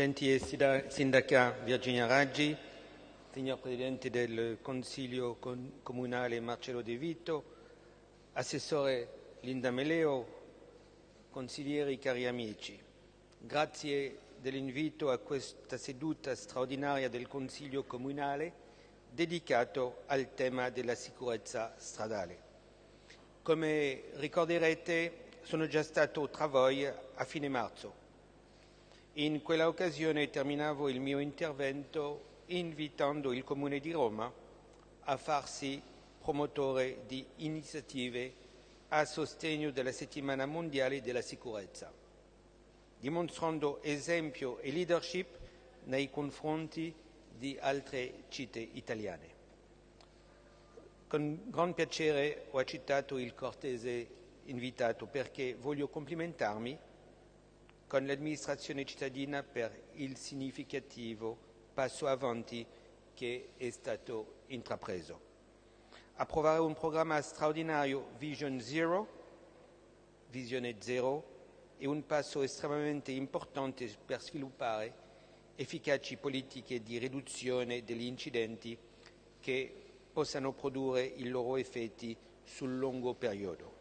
gentile sindaca Virginia Raggi, signor Presidente del Consiglio Comunale Marcello De Vito, Assessore Linda Meleo, consiglieri cari amici. Grazie dell'invito a questa seduta straordinaria del Consiglio Comunale dedicato al tema della sicurezza stradale. Come ricorderete sono già stato tra voi a fine marzo. In quella occasione terminavo il mio intervento invitando il Comune di Roma a farsi promotore di iniziative a sostegno della settimana mondiale della sicurezza, dimostrando esempio e leadership nei confronti di altre città italiane. Con gran piacere ho accettato il cortese invitato perché voglio complimentarmi con l'amministrazione cittadina per il significativo passo avanti che è stato intrapreso. Approvare un programma straordinario Vision Zero, Visione Zero, è un passo estremamente importante per sviluppare efficaci politiche di riduzione degli incidenti che possano produrre i loro effetti sul lungo periodo.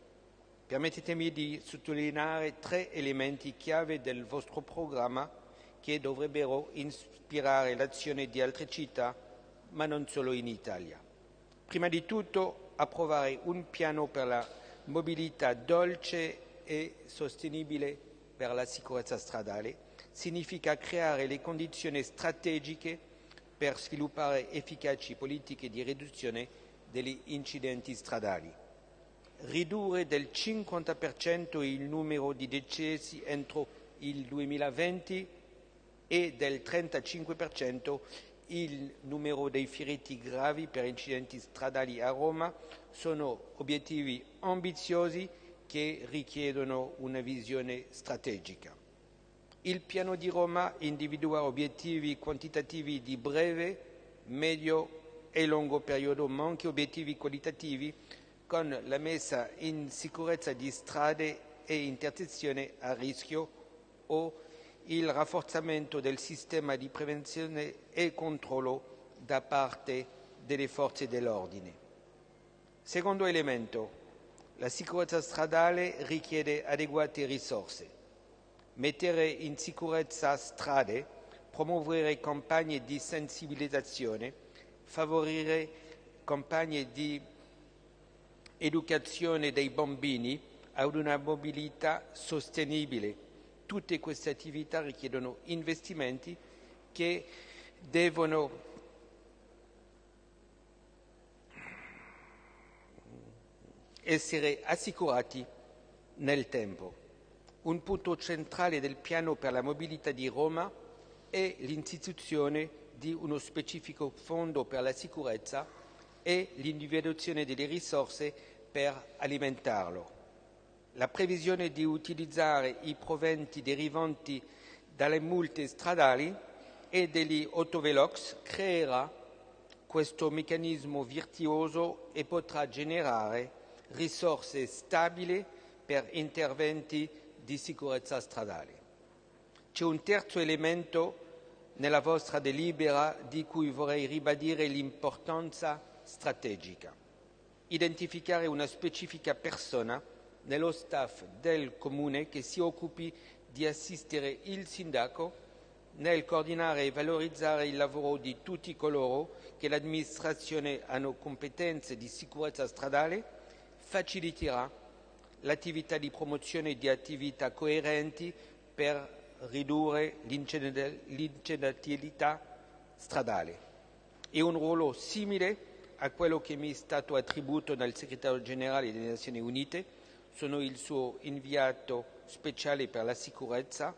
Permettetemi di sottolineare tre elementi chiave del vostro programma che dovrebbero ispirare l'azione di altre città, ma non solo in Italia. Prima di tutto, approvare un piano per la mobilità dolce e sostenibile per la sicurezza stradale significa creare le condizioni strategiche per sviluppare efficaci politiche di riduzione degli incidenti stradali ridurre del 50% il numero di decessi entro il 2020 e del 35% il numero dei feriti gravi per incidenti stradali a Roma sono obiettivi ambiziosi che richiedono una visione strategica. Il piano di Roma individua obiettivi quantitativi di breve, medio e lungo periodo, ma anche obiettivi qualitativi con la messa in sicurezza di strade e intersezioni a rischio o il rafforzamento del sistema di prevenzione e controllo da parte delle forze dell'ordine. Secondo elemento, la sicurezza stradale richiede adeguate risorse. Mettere in sicurezza strade, promuovere campagne di sensibilizzazione, favorire campagne di educazione dei bambini ad una mobilità sostenibile. Tutte queste attività richiedono investimenti che devono essere assicurati nel tempo. Un punto centrale del piano per la mobilità di Roma è l'istituzione di uno specifico fondo per la sicurezza e l'individuazione delle risorse per alimentarlo. La previsione di utilizzare i proventi derivanti dalle multe stradali e degli autovelox creerà questo meccanismo virtuoso e potrà generare risorse stabili per interventi di sicurezza stradale. C'è un terzo elemento nella vostra delibera di cui vorrei ribadire l'importanza strategica. Identificare una specifica persona nello staff del Comune che si occupi di assistere il Sindaco nel coordinare e valorizzare il lavoro di tutti coloro che l'amministrazione hanno competenze di sicurezza stradale faciliterà l'attività di promozione di attività coerenti per ridurre l'incidentalità stradale. È un ruolo simile a quello che mi è stato attribuito dal segretario generale delle Nazioni Unite, sono il suo inviato speciale per la sicurezza.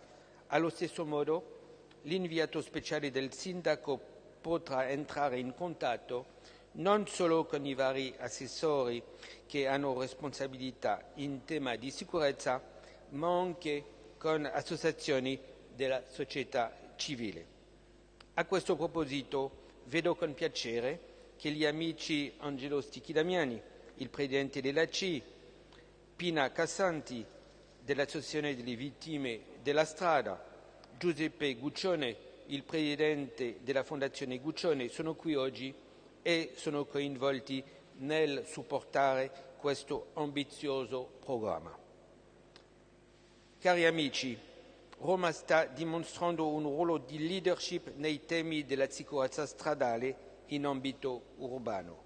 Allo stesso modo l'inviato speciale del sindaco potrà entrare in contatto non solo con i vari assessori che hanno responsabilità in tema di sicurezza, ma anche con associazioni della società civile. A questo proposito vedo con piacere che gli amici Angelo Stichi-Damiani, il presidente della C, Pina Cassanti dell'Associazione delle Vittime della Strada, Giuseppe Guccione, il presidente della Fondazione Guccione, sono qui oggi e sono coinvolti nel supportare questo ambizioso programma. Cari amici, Roma sta dimostrando un ruolo di leadership nei temi della sicurezza stradale in ambito urbano,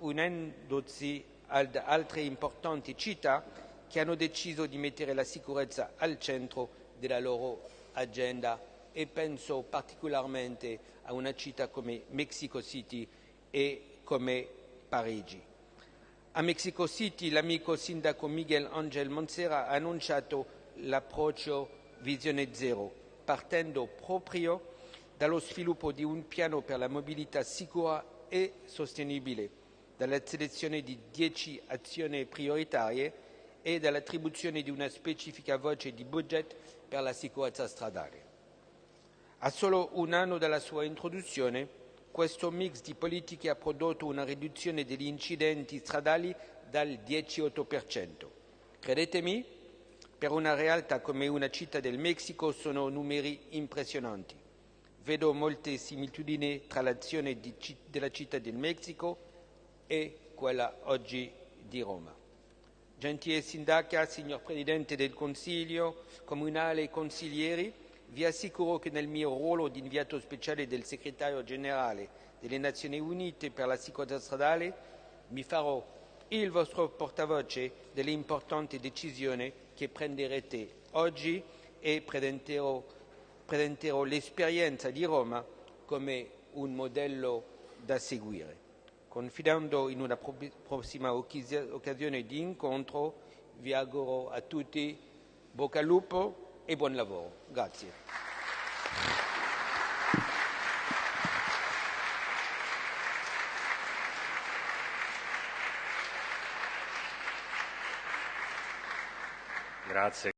unendosi ad altre importanti città che hanno deciso di mettere la sicurezza al centro della loro agenda e penso particolarmente a una città come Mexico City e come Parigi. A Mexico City l'amico sindaco Miguel Angel Monsera ha annunciato l'approccio Visione Zero, partendo proprio dallo sviluppo di un piano per la mobilità sicura e sostenibile, dalla selezione di 10 azioni prioritarie e dall'attribuzione di una specifica voce di budget per la sicurezza stradale. A solo un anno dalla sua introduzione, questo mix di politiche ha prodotto una riduzione degli incidenti stradali dal 10,8%. Credetemi, per una realtà come una città del Messico sono numeri impressionanti. Vedo molte similitudini tra l'azione della città del Messico e quella oggi di Roma. Gentile sindaca, signor Presidente del Consiglio comunale e consiglieri, vi assicuro che nel mio ruolo di inviato speciale del segretario generale delle Nazioni Unite per la sicurezza stradale mi farò il vostro portavoce delle importanti decisioni che prenderete oggi e presenterò, presenterò l'esperienza di Roma come un modello da seguire. Confidando in una prossima occasione di incontro, vi auguro a tutti bocca al lupo e buon lavoro. Grazie. Grazie.